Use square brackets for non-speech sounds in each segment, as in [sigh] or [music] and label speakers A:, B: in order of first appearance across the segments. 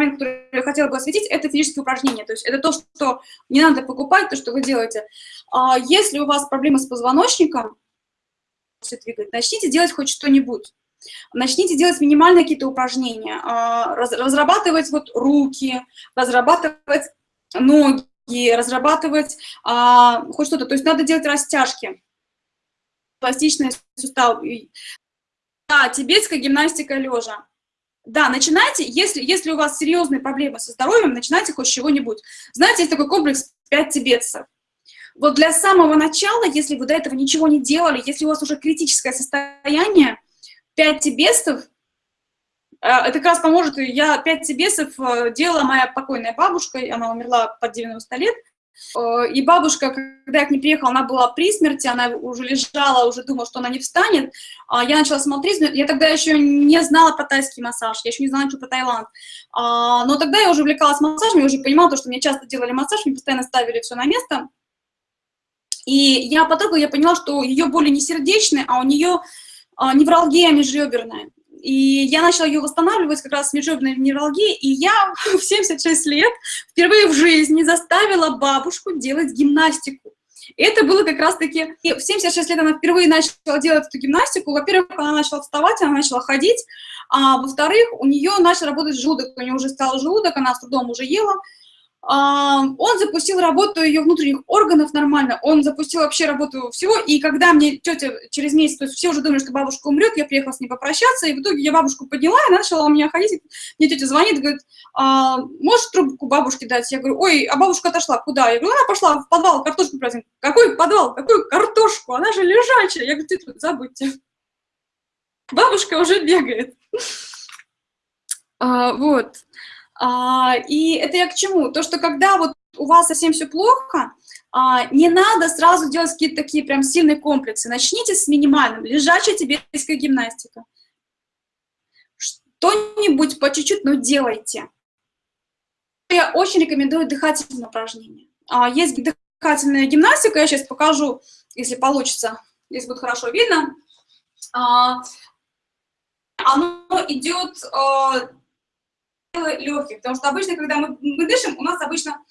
A: момент, который я хотела бы осветить, это физические упражнения. То есть это то, что не надо покупать, то, что вы делаете. А если у вас проблемы с позвоночником, начните делать хоть что-нибудь. Начните делать минимальные какие-то упражнения, а, разрабатывать вот руки, разрабатывать ноги, разрабатывать а, хоть что-то. То есть надо делать растяжки, пластичные суставы. Да, тибетская гимнастика лежа. Да, начинайте, если, если у вас серьезные проблемы со здоровьем, начинайте хоть чего-нибудь. Знаете, есть такой комплекс 5 тибетцев. Вот для самого начала, если вы до этого ничего не делали, если у вас уже критическое состояние, 5 тибетцев, э, это как раз поможет, я 5 тибетцев э, делала моя покойная бабушка, она умерла под 90 лет, и бабушка, когда я к ней приехала, она была при смерти, она уже лежала, уже думала, что она не встанет. А я начала смотреть, я тогда еще не знала про тайский массаж, я еще не знала ничего про Таиланд. А, но тогда я уже увлекалась массажем, я уже понимала, что мне часто делали массаж, мне постоянно ставили все на место. И я потрогала, я поняла, что ее боли не сердечные, а у нее а, невралгия межреберная. И я начала ее восстанавливать как раз с межреберной невралгией, и я [laughs] в 76 лет впервые в жизни заставила бабушку делать гимнастику. Это было как раз-таки... В 76 лет она впервые начала делать эту гимнастику. Во-первых, она начала вставать, она начала ходить, а во-вторых, у нее начал работать желудок, у нее уже стал желудок, она с трудом уже ела, он запустил работу ее внутренних органов нормально, он запустил вообще работу всего, и когда мне тетя через месяц, то есть все уже думали, что бабушка умрет, я приехала с ней попрощаться, и в итоге я бабушку подняла, и начала у меня ходить, мне тетя звонит, говорит, а, можешь трубку бабушке дать? Я говорю, ой, а бабушка отошла, куда? Я говорю, она пошла в подвал картошку праздник. Какой подвал? Какую картошку? Она же лежачая. Я говорю, тетя, забудьте. Бабушка уже бегает. А, вот. А, и это я к чему? То, что когда вот у вас совсем все плохо, а, не надо сразу делать какие-то такие прям сильные комплексы. Начните с минимальным. Лежачая тибетская гимнастика. Что-нибудь по чуть-чуть, но делайте. Я очень рекомендую дыхательные упражнения. А, есть дыхательная гимнастика, я сейчас покажу, если получится, если будет хорошо видно. Оно идет легких, потому что обычно, когда мы, мы дышим, у нас обычно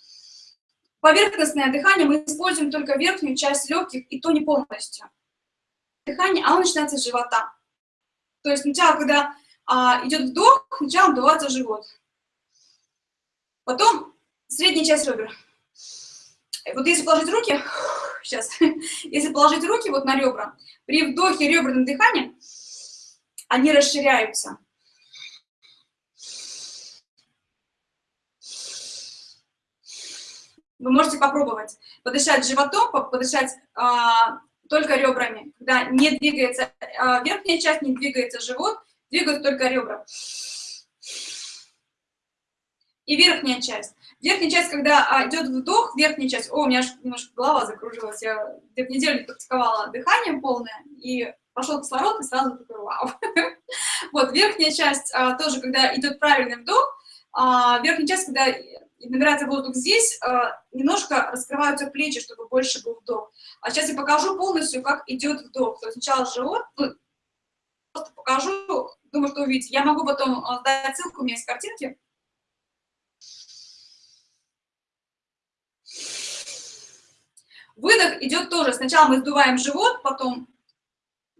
A: поверхностное дыхание, мы используем только верхнюю часть легких, и то не полностью. Дыхание, оно начинается с живота. То есть сначала, когда а, идет вдох, сначала вдувается живот. Потом средняя часть ребер. Вот если положить руки, [sighs] сейчас, [laughs] если положить руки вот на ребра, при вдохе реберном дыхании, они расширяются. Вы можете попробовать подышать животом, подышать а, только ребрами, когда не двигается а, верхняя часть, не двигается живот, двигаются только ребра. И верхняя часть. Верхняя часть, когда а, идет вдох, верхняя часть, о, у меня немножко голова закружилась, я где-то неделю практиковала дыхание полное, и пошел кислород, и сразу такой вау. [laughs] Вот, верхняя часть а, тоже, когда идет правильный вдох, а, верхняя часть, когда и набирается воздух здесь, э, немножко раскрываются плечи, чтобы больше был вдох. А сейчас я покажу полностью, как идет вдох. То есть сначала живот, ну, просто покажу, думаю, что увидите. Я могу потом э, дать ссылку, у меня есть картинки. Выдох идет тоже. Сначала мы сдуваем живот, потом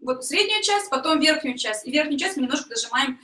A: вот среднюю часть, потом верхнюю часть. И верхнюю часть мы немножко дожимаем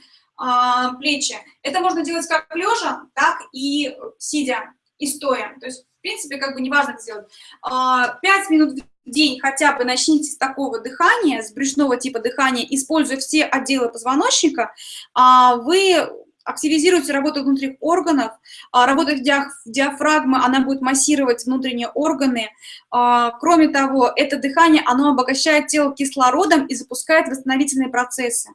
A: плечи. Это можно делать как лежа, так и сидя, и стоя. То есть, в принципе, как бы неважно это сделать. А, 5 минут в день хотя бы начните с такого дыхания, с брюшного типа дыхания, используя все отделы позвоночника, а, вы активизируете работу внутренних органов, а, работа диафрагмы, она будет массировать внутренние органы. А, кроме того, это дыхание, оно обогащает тело кислородом и запускает восстановительные процессы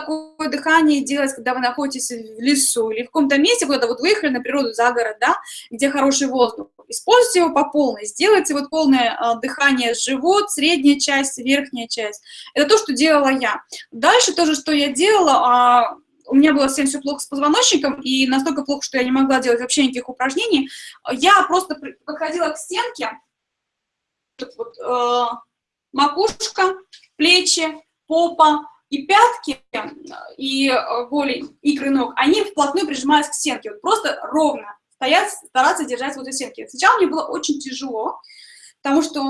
A: такое дыхание делать, когда вы находитесь в лесу или в каком-то месте, куда-то вот выехали на природу, за город, да, где хороший воздух. Используйте его по полной, сделайте вот полное а, дыхание живот, средняя часть, верхняя часть. Это то, что делала я. Дальше тоже, что я делала, а, у меня было совсем все плохо с позвоночником, и настолько плохо, что я не могла делать вообще никаких упражнений. Я просто подходила к стенке, вот, э, макушка, плечи, попа, и пятки, и голень, икры ног, они вплотную прижимаются к стенке, вот просто ровно стоять, стараться держать возле стенки. Сначала мне было очень тяжело, потому что,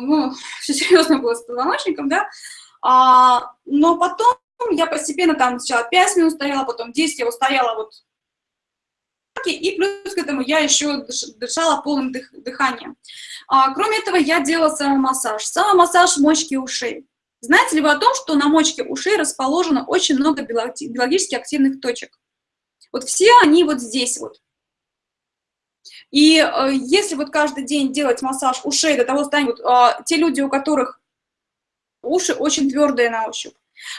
A: ну, [laughs] все серьезно было с позвоночником, да, а, но потом я постепенно там сначала 5 минут стояла, потом 10 я устояла вот и плюс к этому я еще дышала полным дых, дыханием. А, кроме этого, я делала самомассаж. Самомассаж мочки ушей. Знаете ли вы о том, что на мочке ушей расположено очень много биологически активных точек? Вот все они вот здесь вот. И э, если вот каждый день делать массаж ушей до того вот, э, те люди, у которых уши очень твердые на ощупь,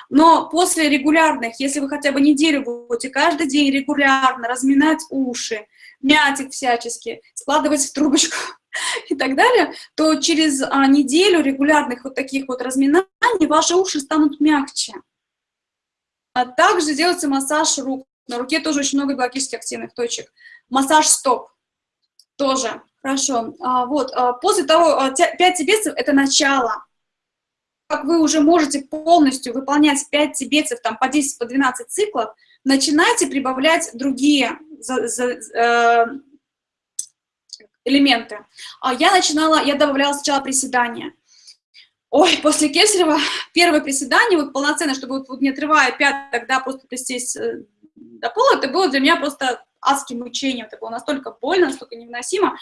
A: но после регулярных, если вы хотя бы неделю будете каждый день регулярно разминать уши, мять их всячески, складывать в трубочку [laughs] и так далее, то через а, неделю регулярных вот таких вот разминаний ваши уши станут мягче. А также делается массаж рук. На руке тоже очень много биологически активных точек. Массаж стоп тоже. Хорошо. А, вот, а, после того, 5 тибетцев – это начало как вы уже можете полностью выполнять 5 тибетцев, там по 10, по 12 циклов, начинайте прибавлять другие за, за, э, элементы. А я начинала, я добавляла сначала приседания. Ой, после Кесарева первое приседание, вот полноценно, чтобы вот, не отрывая пяток, да, просто присесть э, до пола, это было для меня просто адским мучением, это было настолько больно, настолько невыносимо.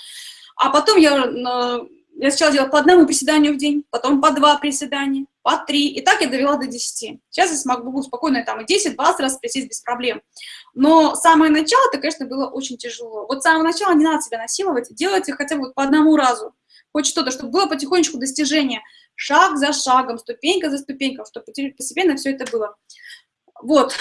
A: А потом я э, я сначала делала по одному приседанию в день, потом по два приседания, по три, и так я довела до 10. Сейчас я смогу спокойно там и 10-20 раз присесть без проблем. Но самое начало, это, конечно, было очень тяжело. Вот с самого начала не надо себя насиловать, делайте хотя бы по одному разу, хоть что-то, чтобы было потихонечку достижение, шаг за шагом, ступенька за ступенькой, чтобы постепенно все это было. Вот.